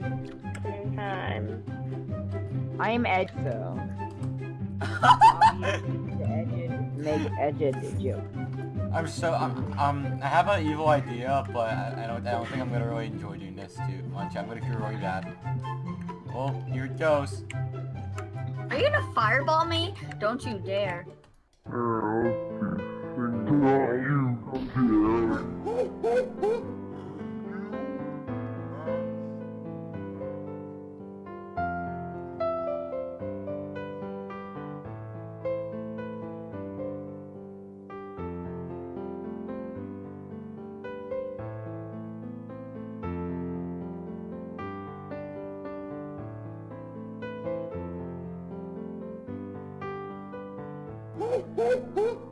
In time. I'm Ed, so. edged make edged joke. I'm so um, um I have an evil idea, but I, I don't I don't think I'm gonna really enjoy doing this too much. I'm gonna feel really bad. Well, here it goes. Are you gonna fireball me? Don't you dare. Oh, oh,